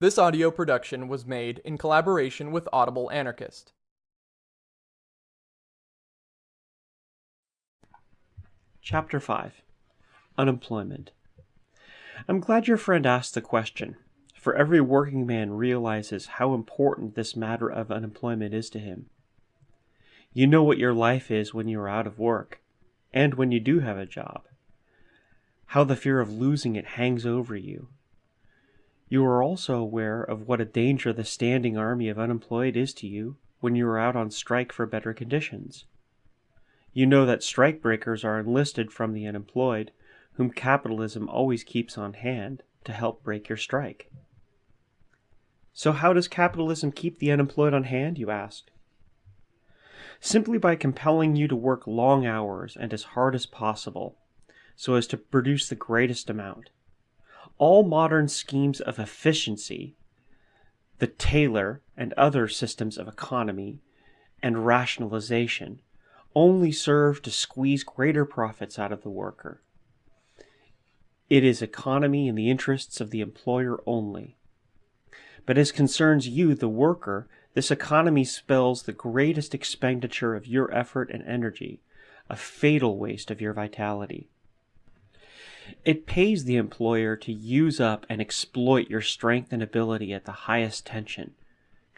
This audio production was made in collaboration with Audible Anarchist. Chapter 5 Unemployment I'm glad your friend asked the question, for every working man realizes how important this matter of unemployment is to him. You know what your life is when you are out of work, and when you do have a job. How the fear of losing it hangs over you. You are also aware of what a danger the standing army of unemployed is to you when you are out on strike for better conditions. You know that strikebreakers are enlisted from the unemployed, whom capitalism always keeps on hand to help break your strike. So, how does capitalism keep the unemployed on hand, you ask? Simply by compelling you to work long hours and as hard as possible, so as to produce the greatest amount. All modern schemes of efficiency, the Taylor and other systems of economy and rationalization, only serve to squeeze greater profits out of the worker. It is economy in the interests of the employer only. But as concerns you, the worker, this economy spells the greatest expenditure of your effort and energy, a fatal waste of your vitality. It pays the employer to use up and exploit your strength and ability at the highest tension,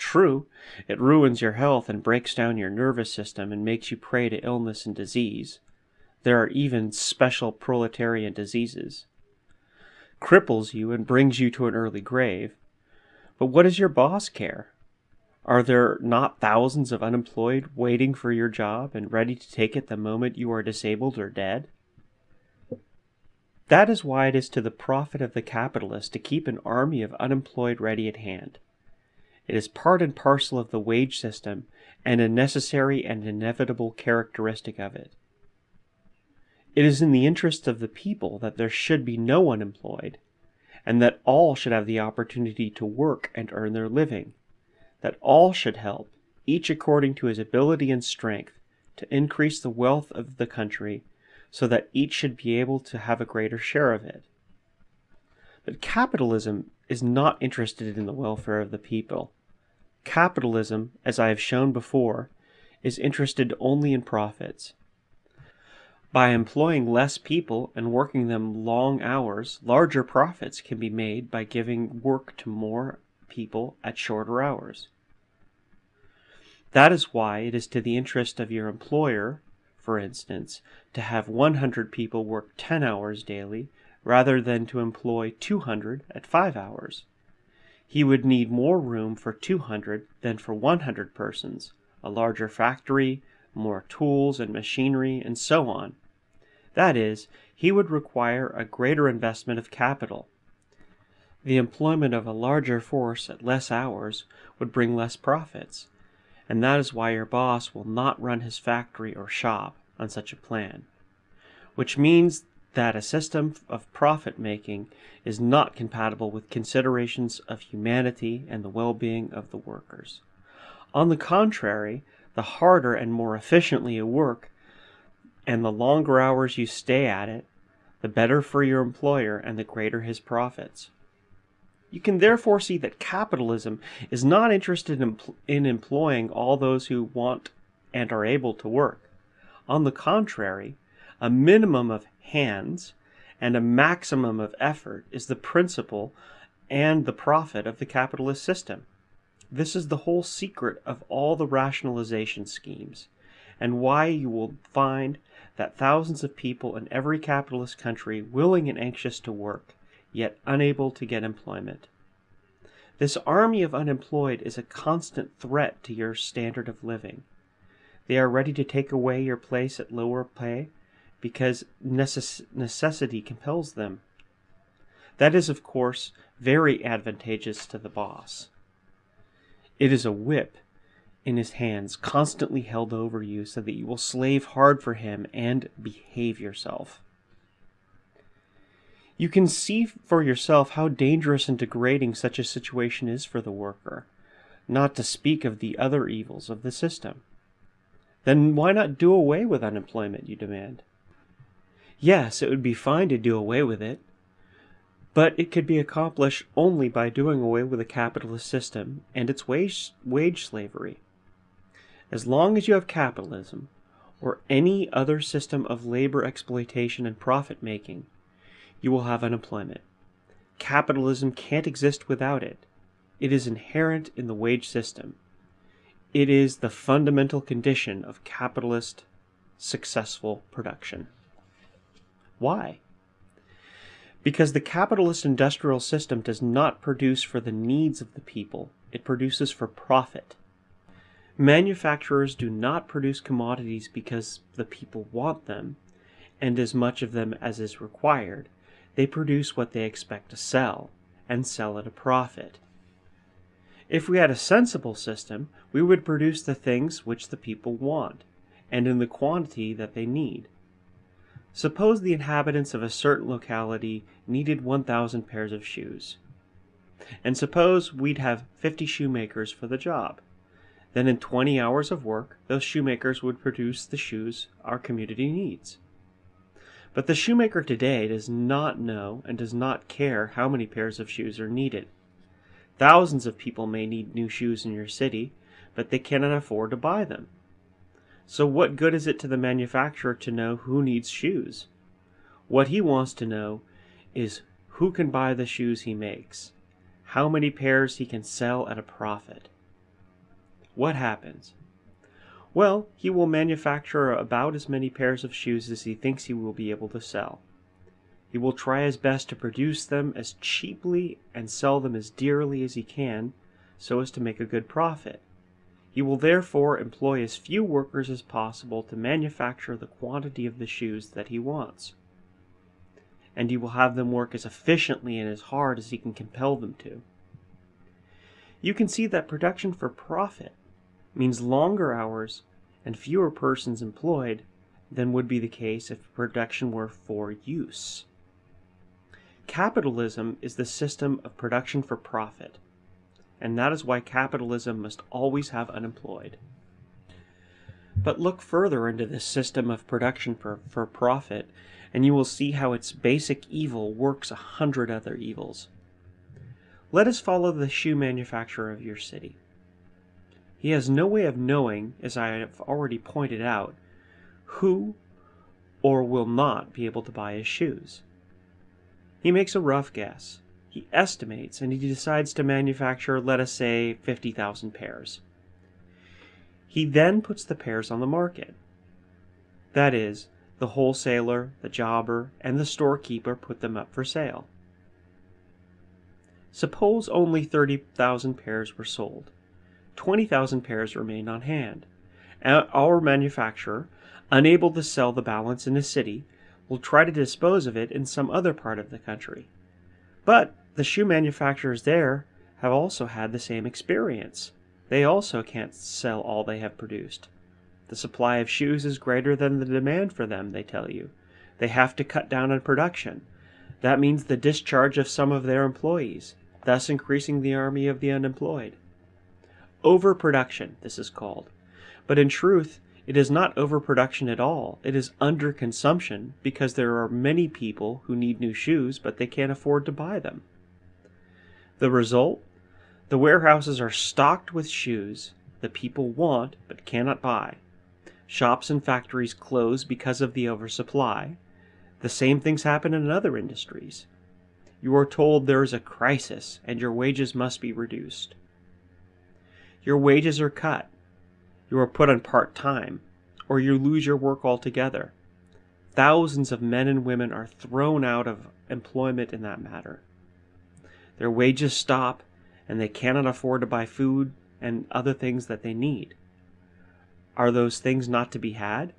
True, it ruins your health and breaks down your nervous system and makes you prey to illness and disease. There are even special proletarian diseases. Cripples you and brings you to an early grave. But what does your boss care? Are there not thousands of unemployed waiting for your job and ready to take it the moment you are disabled or dead? That is why it is to the profit of the capitalist to keep an army of unemployed ready at hand. It is part and parcel of the wage system and a necessary and inevitable characteristic of it. It is in the interest of the people that there should be no one employed, and that all should have the opportunity to work and earn their living, that all should help, each according to his ability and strength, to increase the wealth of the country, so that each should be able to have a greater share of it. But capitalism is not interested in the welfare of the people. Capitalism, as I have shown before, is interested only in profits. By employing less people and working them long hours, larger profits can be made by giving work to more people at shorter hours. That is why it is to the interest of your employer, for instance, to have 100 people work 10 hours daily rather than to employ 200 at 5 hours. He would need more room for 200 than for 100 persons, a larger factory, more tools and machinery, and so on. That is, he would require a greater investment of capital. The employment of a larger force at less hours would bring less profits, and that is why your boss will not run his factory or shop on such a plan. Which means that a system of profit making is not compatible with considerations of humanity and the well being of the workers. On the contrary, the harder and more efficiently you work, and the longer hours you stay at it, the better for your employer and the greater his profits. You can therefore see that capitalism is not interested in, in employing all those who want and are able to work. On the contrary, a minimum of hands and a maximum of effort is the principle and the profit of the capitalist system. This is the whole secret of all the rationalization schemes, and why you will find that thousands of people in every capitalist country willing and anxious to work, yet unable to get employment. This army of unemployed is a constant threat to your standard of living. They are ready to take away your place at lower pay because necess necessity compels them. That is, of course, very advantageous to the boss. It is a whip in his hands, constantly held over you so that you will slave hard for him and behave yourself. You can see for yourself how dangerous and degrading such a situation is for the worker, not to speak of the other evils of the system. Then why not do away with unemployment, you demand? Yes, it would be fine to do away with it. But it could be accomplished only by doing away with the capitalist system and its wage, wage slavery. As long as you have capitalism, or any other system of labor exploitation and profit making, you will have unemployment. Capitalism can't exist without it. It is inherent in the wage system. It is the fundamental condition of capitalist successful production. Why? Because the capitalist industrial system does not produce for the needs of the people, it produces for profit. Manufacturers do not produce commodities because the people want them, and as much of them as is required. They produce what they expect to sell, and sell at a profit. If we had a sensible system, we would produce the things which the people want, and in the quantity that they need. Suppose the inhabitants of a certain locality needed 1,000 pairs of shoes. And suppose we'd have 50 shoemakers for the job. Then in 20 hours of work, those shoemakers would produce the shoes our community needs. But the shoemaker today does not know and does not care how many pairs of shoes are needed. Thousands of people may need new shoes in your city, but they cannot afford to buy them. So what good is it to the manufacturer to know who needs shoes? What he wants to know is who can buy the shoes he makes, how many pairs he can sell at a profit. What happens? Well, he will manufacture about as many pairs of shoes as he thinks he will be able to sell. He will try his best to produce them as cheaply and sell them as dearly as he can so as to make a good profit. He will therefore employ as few workers as possible to manufacture the quantity of the shoes that he wants. And he will have them work as efficiently and as hard as he can compel them to. You can see that production for profit means longer hours and fewer persons employed than would be the case if production were for use. Capitalism is the system of production for profit and that is why capitalism must always have unemployed. But look further into this system of production for, for profit, and you will see how its basic evil works a hundred other evils. Let us follow the shoe manufacturer of your city. He has no way of knowing, as I have already pointed out, who or will not be able to buy his shoes. He makes a rough guess, he estimates and he decides to manufacture, let us say, 50,000 pairs. He then puts the pairs on the market. That is, the wholesaler, the jobber, and the storekeeper put them up for sale. Suppose only 30,000 pairs were sold. 20,000 pairs remained on hand. Our manufacturer, unable to sell the balance in a city, will try to dispose of it in some other part of the country. But the shoe manufacturers there have also had the same experience. They also can't sell all they have produced. The supply of shoes is greater than the demand for them, they tell you. They have to cut down on production. That means the discharge of some of their employees, thus increasing the army of the unemployed. Overproduction, this is called. But in truth, it is not overproduction at all. It is underconsumption because there are many people who need new shoes, but they can't afford to buy them. The result? The warehouses are stocked with shoes that people want but cannot buy. Shops and factories close because of the oversupply. The same things happen in other industries. You are told there is a crisis and your wages must be reduced. Your wages are cut. You are put on part time, or you lose your work altogether. Thousands of men and women are thrown out of employment in that matter. Their wages stop, and they cannot afford to buy food and other things that they need. Are those things not to be had?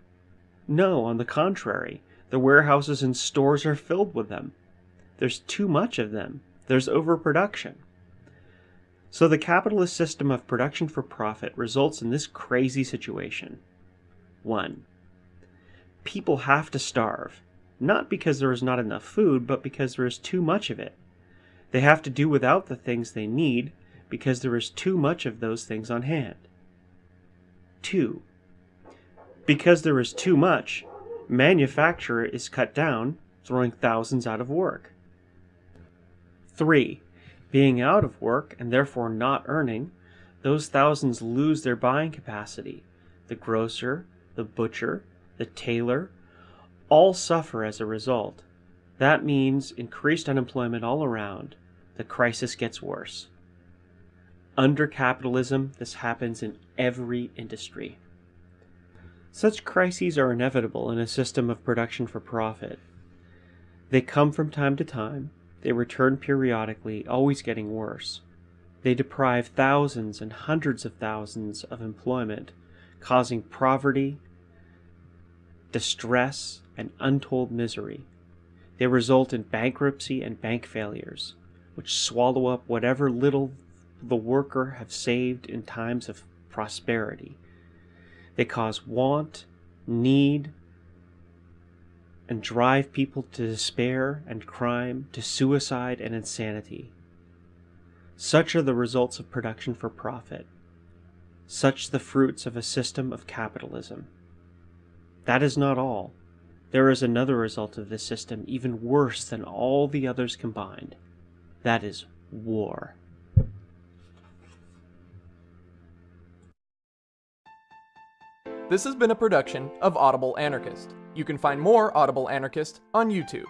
No, on the contrary, the warehouses and stores are filled with them. There's too much of them. There's overproduction. So the capitalist system of production for profit results in this crazy situation. 1. People have to starve, not because there is not enough food, but because there is too much of it. They have to do without the things they need because there is too much of those things on hand. 2. Because there is too much, manufacture is cut down, throwing thousands out of work. 3. Being out of work and therefore not earning, those thousands lose their buying capacity. The grocer, the butcher, the tailor, all suffer as a result. That means increased unemployment all around. The crisis gets worse. Under capitalism, this happens in every industry. Such crises are inevitable in a system of production for profit. They come from time to time, they return periodically, always getting worse. They deprive thousands and hundreds of thousands of employment, causing poverty, distress, and untold misery. They result in bankruptcy and bank failures, which swallow up whatever little the worker have saved in times of prosperity. They cause want, need, and drive people to despair and crime, to suicide and insanity. Such are the results of production for profit. Such the fruits of a system of capitalism. That is not all. There is another result of this system even worse than all the others combined. That is war. This has been a production of Audible Anarchist. You can find more Audible Anarchist on YouTube.